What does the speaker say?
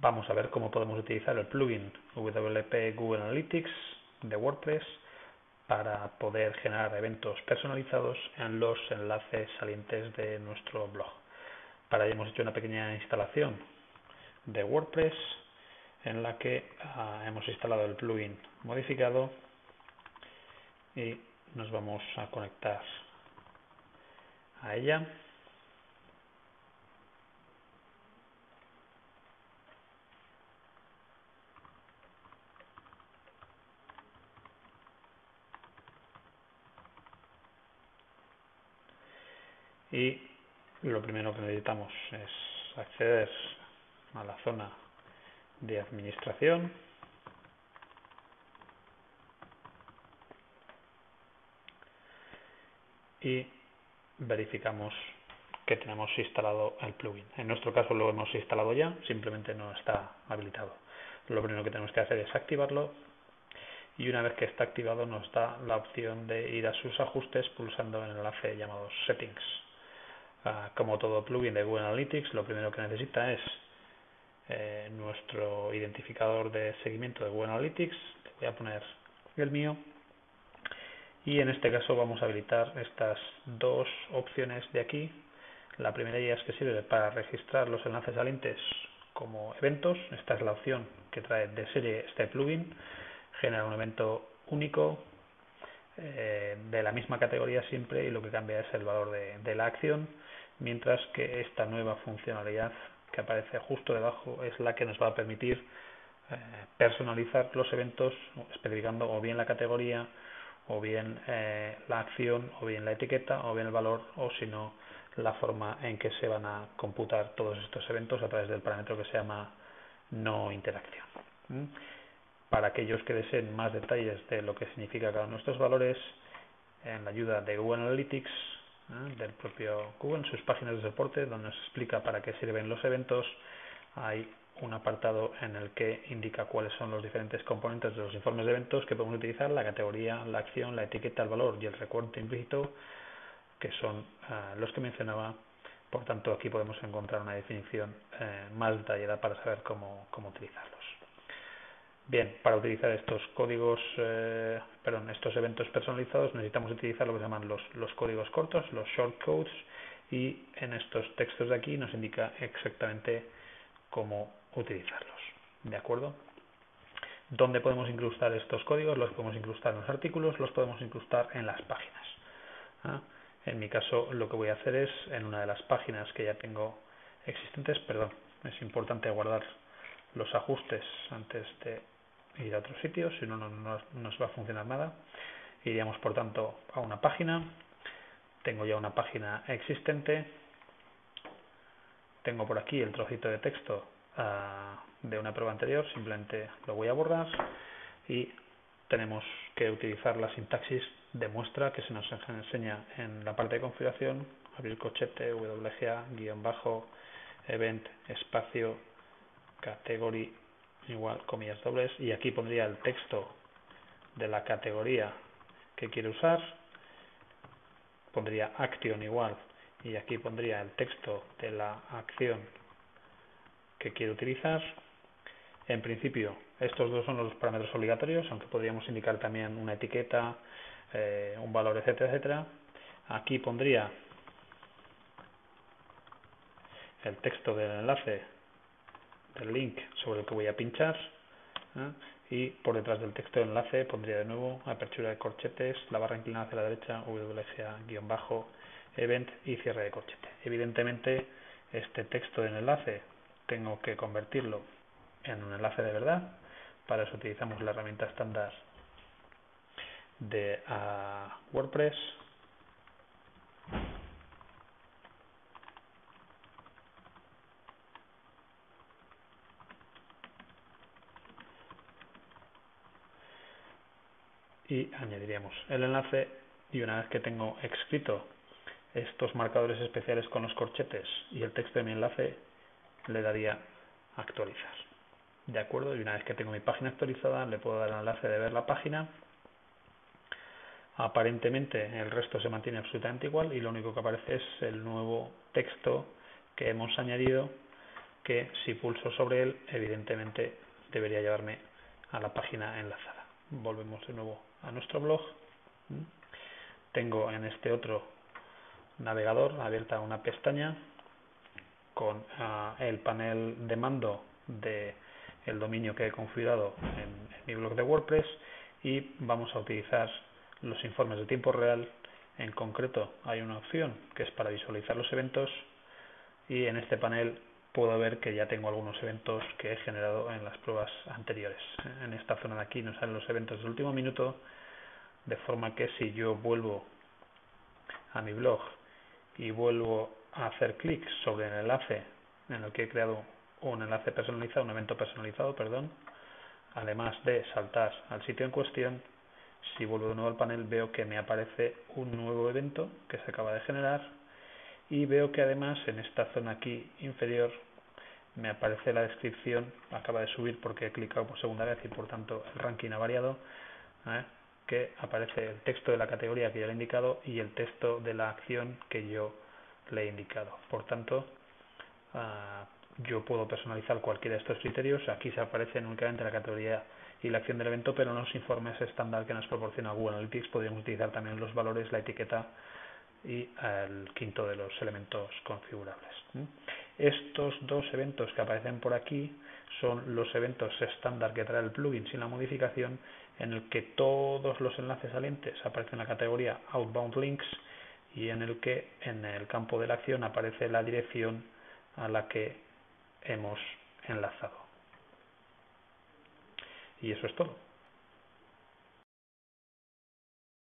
vamos a ver cómo podemos utilizar el plugin WP Google Analytics de WordPress para poder generar eventos personalizados en los enlaces salientes de nuestro blog. Para ello hemos hecho una pequeña instalación de WordPress en la que ah, hemos instalado el plugin modificado y nos vamos a conectar a ella. Y lo primero que necesitamos es acceder a la zona de administración y verificamos que tenemos instalado el plugin. En nuestro caso lo hemos instalado ya, simplemente no está habilitado. Lo primero que tenemos que hacer es activarlo y una vez que está activado nos da la opción de ir a sus ajustes pulsando en el enlace llamado Settings. Ah, como todo plugin de Google Analytics, lo primero que necesita es eh, nuestro identificador de seguimiento de Google Analytics. Voy a poner el mío. Y en este caso vamos a habilitar estas dos opciones de aquí. La primera ya es que sirve para registrar los enlaces salientes como eventos. Esta es la opción que trae de serie este plugin. Genera un evento único eh, de la misma categoría siempre y lo que cambia es el valor de la acción mientras que esta nueva funcionalidad que aparece justo debajo es la que nos va a permitir eh, personalizar los eventos especificando o bien la categoría o bien eh, la acción o bien la etiqueta o bien el valor o si no la forma en que se van a computar todos estos eventos a través del parámetro que se llama no interacción. Para aquellos que deseen más detalles de lo que significa cada uno de nuestros valores, en la ayuda de Google Analytics ¿eh? del propio Google en sus páginas de soporte donde nos explica para qué sirven los eventos. Hay un apartado en el que indica cuáles son los diferentes componentes de los informes de eventos que podemos utilizar, la categoría, la acción, la etiqueta, el valor y el recuento implícito, que son eh, los que mencionaba. Por tanto, aquí podemos encontrar una definición eh, más detallada para saber cómo, cómo utilizarlos. Bien, para utilizar estos códigos, eh, perdón, estos eventos personalizados necesitamos utilizar lo que se llaman los, los códigos cortos, los shortcodes, y en estos textos de aquí nos indica exactamente cómo utilizarlos. ¿De acuerdo? ¿Dónde podemos incrustar estos códigos? Los podemos incrustar en los artículos, los podemos incrustar en las páginas. ¿ah? En mi caso, lo que voy a hacer es, en una de las páginas que ya tengo existentes, perdón, es importante guardar los ajustes antes de ir a otro sitio, si no, no, nos va a funcionar nada. Iríamos, por tanto, a una página. Tengo ya una página existente. Tengo por aquí el trocito de texto uh, de una prueba anterior, simplemente lo voy a borrar y tenemos que utilizar la sintaxis de muestra que se nos enseña en la parte de configuración, abrir cochete, WGA, guion bajo, event, espacio, category igual comillas dobles y aquí pondría el texto de la categoría que quiere usar. Pondría action igual y aquí pondría el texto de la acción que quiere utilizar. En principio estos dos son los parámetros obligatorios aunque podríamos indicar también una etiqueta eh, un valor etcétera etcétera. Aquí pondría el texto del enlace del link sobre el que voy a pinchar ¿eh? y por detrás del texto de enlace pondría de nuevo apertura de corchetes, la barra inclinada hacia la derecha, WGA-bajo, event y cierre de corchete. Evidentemente este texto del enlace tengo que convertirlo en un enlace de verdad, para eso utilizamos la herramienta estándar de uh, WordPress y añadiríamos el enlace y una vez que tengo escrito estos marcadores especiales con los corchetes y el texto de mi enlace le daría actualizar. De acuerdo y una vez que tengo mi página actualizada le puedo dar el enlace de ver la página. Aparentemente el resto se mantiene absolutamente igual y lo único que aparece es el nuevo texto que hemos añadido que si pulso sobre él, evidentemente debería llevarme a la página enlazada. Volvemos de nuevo a nuestro blog. Tengo en este otro navegador abierta una pestaña con ah, el panel de mando de el dominio que he configurado en, mi blog de WordPress y vamos a utilizar los informes de tiempo real. En concreto hay una opción que es para visualizar los eventos y en este panel puedo ver que ya tengo algunos eventos que he generado en las pruebas anteriores. En esta zona de aquí nos salen los eventos del último minuto, de forma que si yo vuelvo a mi blog y vuelvo a hacer clic sobre el enlace en el que he creado un enlace personalizado, un evento personalizado, perdón, además de saltar al sitio en cuestión, si vuelvo de nuevo al panel veo que me aparece un nuevo evento que se acaba de generar y veo que además en esta zona aquí inferior me aparece la descripción, acaba de subir porque he clicado por segunda vez y por tanto el ranking ha variado, ¿eh? que aparece el texto de la categoría que yo le he indicado y el texto de la acción que yo le he indicado. Por tanto, ah, yo puedo personalizar cualquiera de estos criterios. Aquí se aparecen únicamente la categoría y la acción del evento, pero en los informes estándar que nos proporciona Google Analytics podríamos utilizar también los valores, la etiqueta y el quinto de los elementos configurables. Estos dos eventos que aparecen por aquí son los eventos estándar que trae el plugin sin la modificación en el que todos los enlaces salientes aparecen en la categoría Outbound Links y en el que en el campo de la acción aparece la dirección a la que hemos enlazado. Y eso es todo.